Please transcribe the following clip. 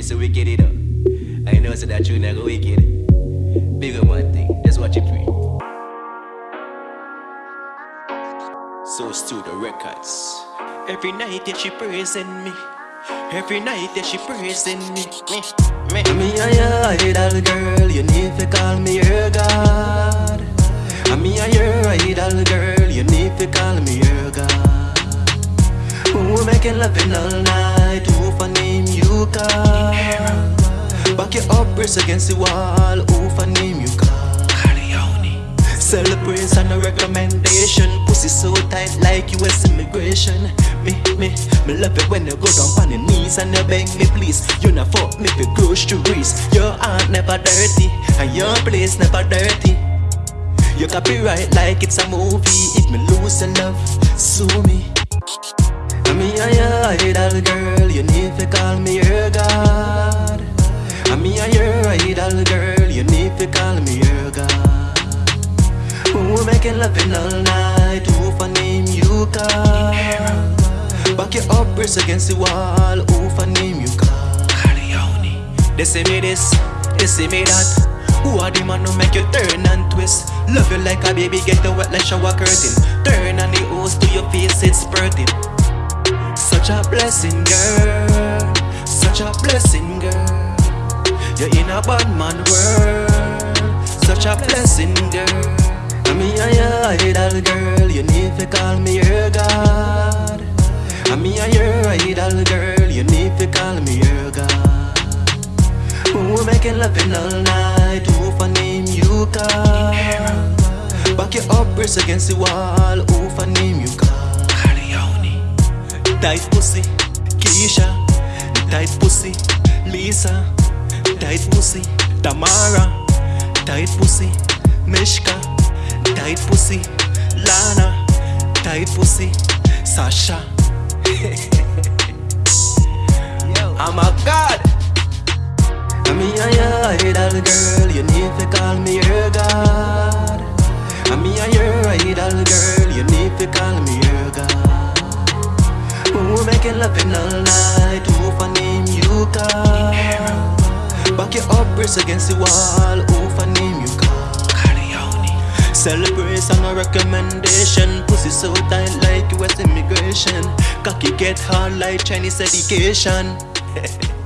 me say wicked it up. I know so that tune I go wicked. Big up one thing, that's what you free. So Studio Records. Every night that she praising me. Every night that she praising me. Mm. Me, me. Me a your idol girl, you need to call me your God. I'm me a your idol girl, you need to call me your God. Who making loving all night, who for name you call? Your up, against the wall, who for name you call? Celebration, a recommendation Pussy so tight like US immigration. Me, me, me love it when you go down on your knees And you beg me please. You not fuck me for groceries Your heart never dirty And your place never dirty. You copyright like it's a movie. If me lose your love, sue me. I'm your idol girl You need to call me your God. I'm me a your idol girl You need to call me your God who making loving all night? Who for name you call? Back your up, against the wall. Who for name you call? They say me this, they say me that. Who are the man who make you turn and twist? Love you like a baby, get the wet like shower curtain. Turn on a bad man world. Such a blessing, girl. I'm me a your idol girl, you need to call me your God. I'm me a your idol girl, you need to call me your God. Who making loving all night, who for name you call? Back your up, press against the wall, who for name you call? Tight pussy, Keisha, tight pussy, Lisa, tight pussy, Tamara, tight pussy, Mishka, tight pussy, Lana, tight pussy, Sasha. I'm a god. I'm me a your idol girl, you need to call me your god. I'm me a your idol girl, you need to call me your god. Who making loving all night, who for press against the wall, who for name you call? Celebration or recommendation. Pussy so tight like US immigration. Cocky get hard like Chinese education